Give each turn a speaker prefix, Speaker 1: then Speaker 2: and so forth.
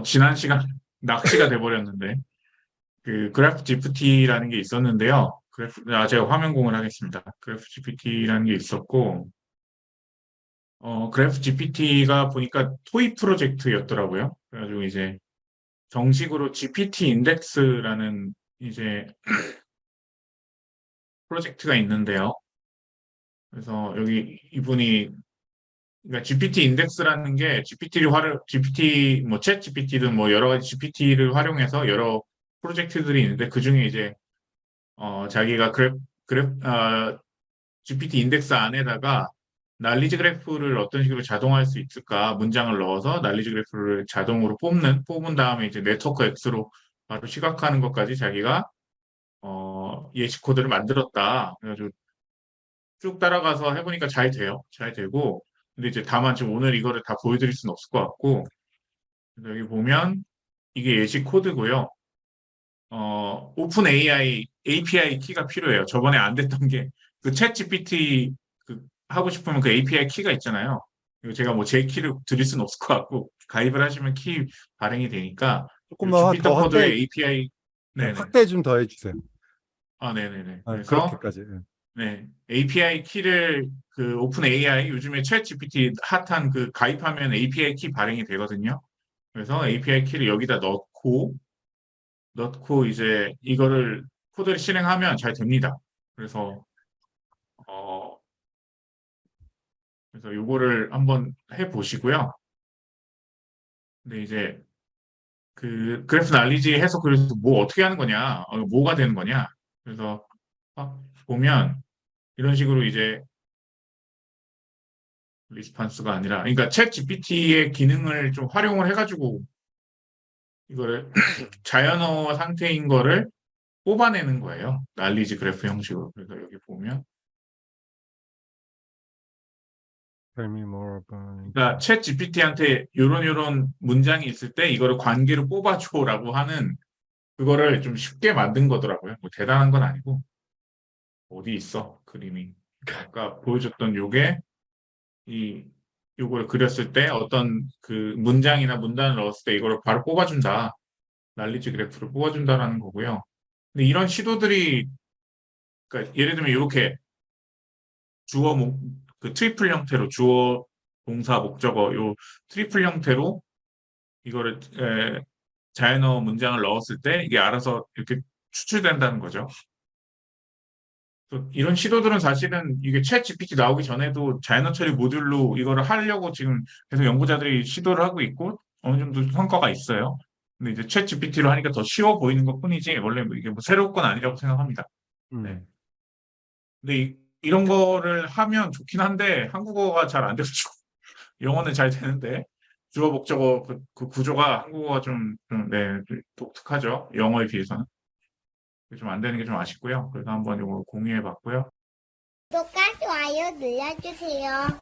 Speaker 1: 어, 지난 시간 낚시가 돼버렸는데 그 그래프 GPT라는 게 있었는데요. 그래프 아 제가 화면 공유를 하겠습니다. 그래프 GPT라는 게 있었고 어 그래프 GPT가 보니까 toy 프로젝트였더라고요. 그래가지고 이제 정식으로 GPT 인덱스라는 이제 프로젝트가 있는데요. 그래서 여기 이분이 그러니까 GPT 인덱스라는 게 GPT를 활용, GPT, 뭐, ChatGPT든 뭐, 여러 가지 GPT를 활용해서 여러 프로젝트들이 있는데, 그 중에 이제, 어, 자기가 그래프, 그래프, 어, GPT 인덱스 안에다가 knowledge 그래프를 어떤 식으로 자동화할 수 있을까 문장을 넣어서 knowledge 그래프를 자동으로 뽑는, 뽑은 다음에 이제 NetworkX로 바로 시각화하는 것까지 자기가, 어, 예시 코드를 만들었다. 그래가지고 쭉 따라가서 해보니까 잘 돼요. 잘 되고, 근데 이제 다만 지금 오늘 이거를 다 보여드릴 수는 없을 것 같고 여기 보면 이게 예시 코드고요. 어, OpenAI API 키가 필요해요. 저번에 안 됐던 게 그 ChatGPT 그 하고 싶으면 그 API 키가 있잖아요. 이거 제가 뭐 제 키를 드릴 수는 없을 것 같고 가입을 하시면 키 발행이 되니까
Speaker 2: 조금만
Speaker 1: Jupyter
Speaker 2: 더 확대,
Speaker 1: API 네,
Speaker 2: 확대 좀 더 해주세요.
Speaker 1: 아, 네네네.
Speaker 2: 아,
Speaker 1: 그래서
Speaker 2: 그렇게까지. 예.
Speaker 1: 네, API 키를 그 오픈 AI 요즘에 챗 GPT 핫한 그 가입하면 API 키 발행이 되거든요. 그래서 API 키를 여기다 넣고 넣고 이제 이거를 코드를 실행하면 잘 됩니다. 그래서 어 그래서 요거를 한번 해 보시고요. 근데 이제 그 그래프 날리지 해서 그래서 뭐 어떻게 하는 거냐, 어, 뭐가 되는 거냐. 그래서 어, 보면 이런 식으로 이제 리스판스가 아니라 그러니까 챗 GPT의 기능을 좀 활용을 해가지고 이거를 자연어 상태인 거를 뽑아내는 거예요. 난리지 그래프 형식으로. 그래서 여기 보면. 그러니까 챗 GPT한테 요런 요런 문장이 있을 때 이거를 관계로 뽑아줘라고 하는 그거를 좀 쉽게 만든 거더라고요. 뭐 대단한 건 아니고 어디 있어 그림이 아까 보여줬던 요게 이 요걸 그렸을 때 어떤 그 문장이나 문단을 넣었을 때 이거를 바로 뽑아준다. 난리지 그래프를 뽑아준다라는 거고요. 근데 이런 시도들이 그러니까 예를 들면 이렇게 주어 목, 그 트리플 형태로 주어 동사 목적어 요 트리플 형태로 이거를 에, 자연어 문장을 넣었을 때 이게 알아서 이렇게 추출된다는 거죠. 또 이런 시도들은 사실은 이게 ChatGPT 나오기 전에도 자연어 처리 모듈로 이거를 하려고 지금 계속 연구자들이 시도를 하고 있고 어느 정도 성과가 있어요. 근데 이제 ChatGPT로 하니까 더 쉬워 보이는 것 뿐이지 원래 뭐 이게 뭐 새로운 건 아니라고 생각합니다.
Speaker 2: 음.
Speaker 1: 네. 근데 이, 이런 거를 하면 좋긴 한데 한국어가 잘 안 돼가지고 영어는 잘 되는데 주어 목적어 그, 그 구조가 한국어가 좀, 좀, 네, 좀 독특하죠. 영어에 비해서는. 좀 안 되는 게 좀 아쉽고요. 그래서 한번 이거 공유해 봤고요.
Speaker 3: 구독과 좋아요 눌러주세요.